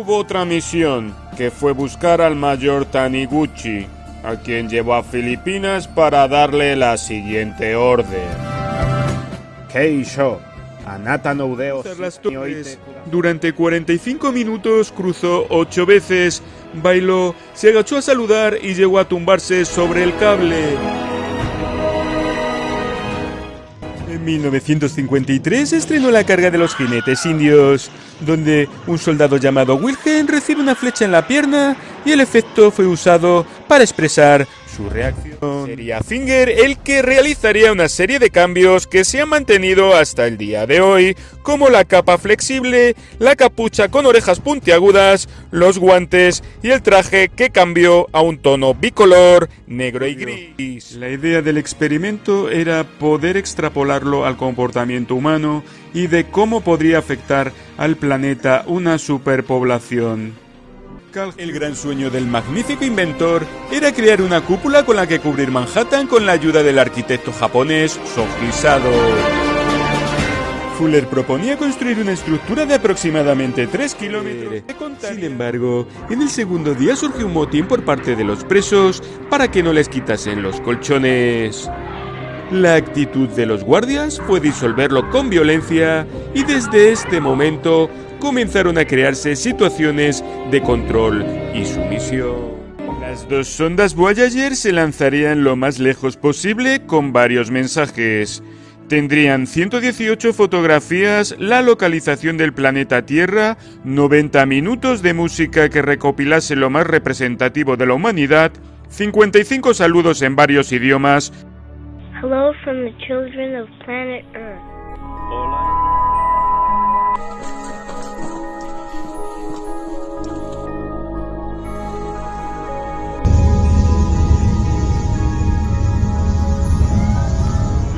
otra misión, que fue buscar al mayor Taniguchi, a quien llevó a Filipinas para darle la siguiente orden. Keisho, anata no udeo. Durante 45 minutos cruzó ocho veces, bailó, se agachó a saludar y llegó a tumbarse sobre el cable. En 1953 estrenó La carga de los jinetes indios, donde un soldado llamado Wilhelm recibe una flecha en la pierna y el efecto fue usado para expresar su reacción. Sería Finger el que realizaría una serie de cambios que se han mantenido hasta el día de hoy, como la capa flexible, la capucha con orejas puntiagudas, los guantes y el traje que cambió a un tono bicolor, negro y gris. La idea del experimento era poder extrapolarlo al comportamiento humano y de cómo podría afectar al planeta una superpoblación. El gran sueño del magnífico inventor era crear una cúpula con la que cubrir Manhattan con la ayuda del arquitecto japonés Soji Sado. Fuller proponía construir una estructura de aproximadamente 3 kilómetros. Sin embargo, en el segundo día surgió un motín por parte de los presos para que no les quitasen los colchones. La actitud de los guardias fue disolverlo con violencia y desde este momento comenzaron a crearse situaciones de control y sumisión. Las dos sondas Voyager se lanzarían lo más lejos posible con varios mensajes. Tendrían 118 fotografías, la localización del planeta Tierra, 90 minutos de música que recopilase lo más representativo de la humanidad, 55 saludos en varios idiomas. Hello from the children of planet Earth.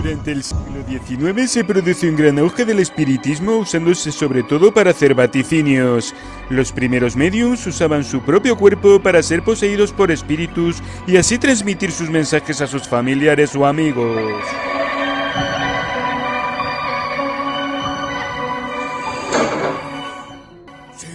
Durante el siglo XIX se produce un gran auge del espiritismo usándose sobre todo para hacer vaticinios. Los primeros mediums usaban su propio cuerpo para ser poseídos por espíritus y así transmitir sus mensajes a sus familiares o amigos.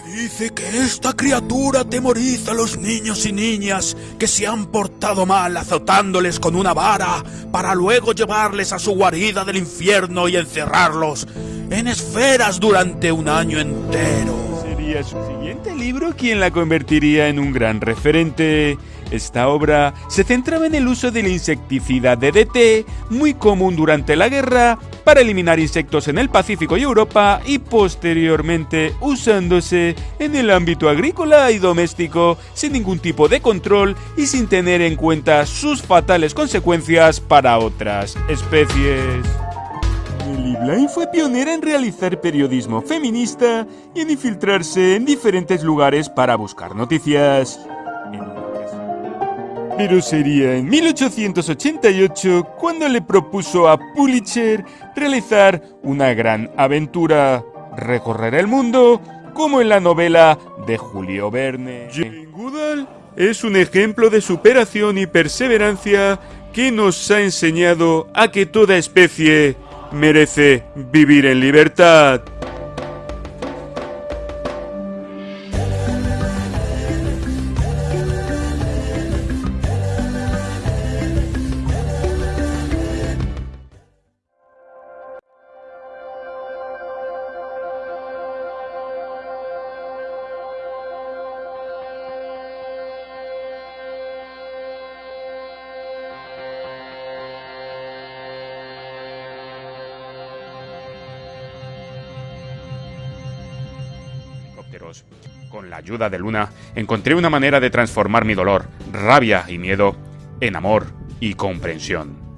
Dice que esta criatura temoriza a los niños y niñas que se han portado mal azotándoles con una vara para luego llevarles a su guarida del infierno y encerrarlos en esferas durante un año entero. Sería su siguiente libro quien la convertiría en un gran referente. Esta obra se centraba en el uso del insecticida DDT, muy común durante la guerra, para eliminar insectos en el Pacífico y Europa y posteriormente usándose en el ámbito agrícola y doméstico sin ningún tipo de control y sin tener en cuenta sus fatales consecuencias para otras especies. Bly fue pionera en realizar periodismo feminista y en infiltrarse en diferentes lugares para buscar noticias. Pero sería en 1888 cuando le propuso a Pulitzer realizar una gran aventura, recorrer el mundo, como en la novela de Julio Verne. Jane Goodall es un ejemplo de superación y perseverancia que nos ha enseñado a que toda especie merece vivir en libertad. Con la ayuda de Luna, encontré una manera de transformar mi dolor, rabia y miedo en amor y comprensión.